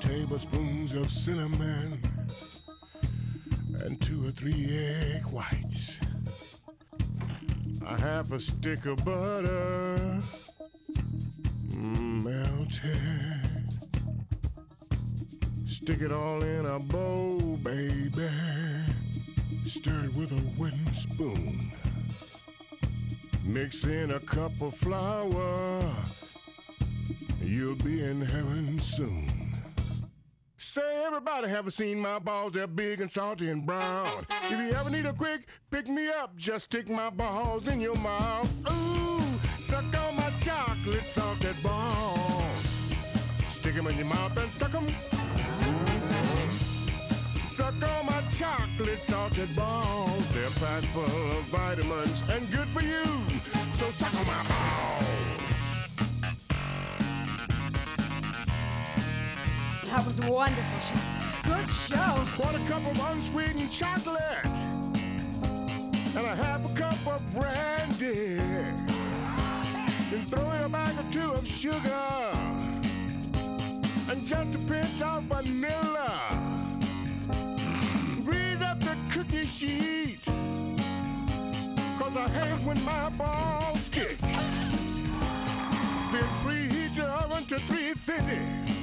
tablespoons of cinnamon, and two or three egg whites. A half a stick of butter, mm, melted. Stick it all in a bowl, baby. Stir it with a wooden spoon. Mix in a cup of flour. You'll be in heaven soon. Say, everybody haven't seen my balls. They're big and salty and brown. If you ever need a quick pick me up, just stick my balls in your mouth. Ooh, suck on my chocolate salted balls. Stick 'em in your mouth and suck 'em. Suck on my chocolate salted balls. They're packed full of vitamins and good for you. So suck on my balls. That was wonderful, Chef. Good show. Quarter cup of unsweetened chocolate. And a half a cup of brandy. Then throw in a bag or two of sugar. And just a pinch of vanilla. Grease up the cookie sheet. Cause I hate when my balls stick. Then preheat the oven to 350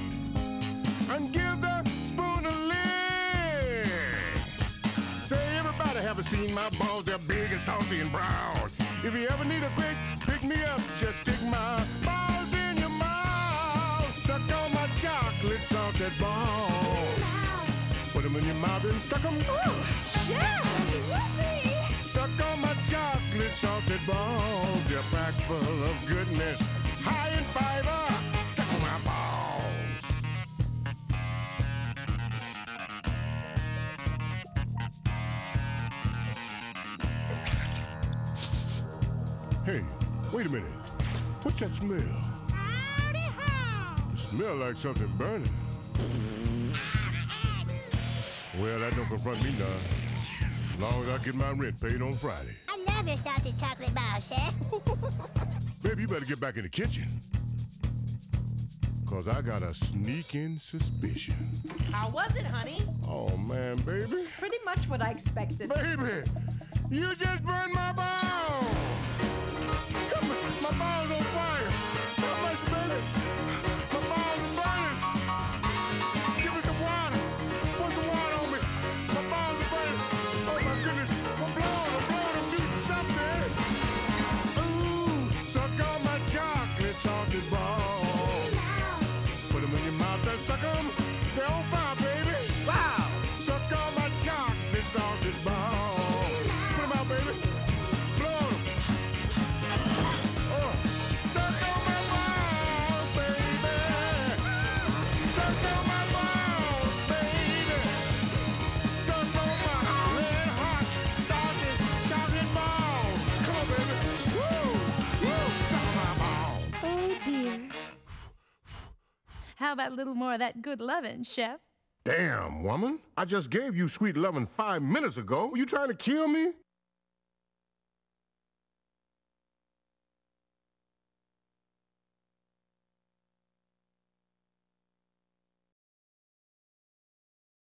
seen my balls, they're big and salty and brown. If you ever need a quick pick me up, just stick my balls in your mouth. Suck on my chocolate salted balls. Put them in your mouth and suck them. Whoopee! Suck on my chocolate salted balls. They're packed full of goodness, Hey, wait a minute. What's that smell? It smell like something burning. Well, that don't confront me none. As long as I get my rent paid on Friday. I love your salted chocolate bar, Chef. Baby, you better get back in the kitchen. Cause I got a sneaking suspicion. How was it, honey? Oh man, baby. Pretty much what I expected. Baby, you just burned my balls! How about a little more of that good lovin', Chef? Damn, woman! I just gave you sweet loving five minutes ago. You trying to kill me?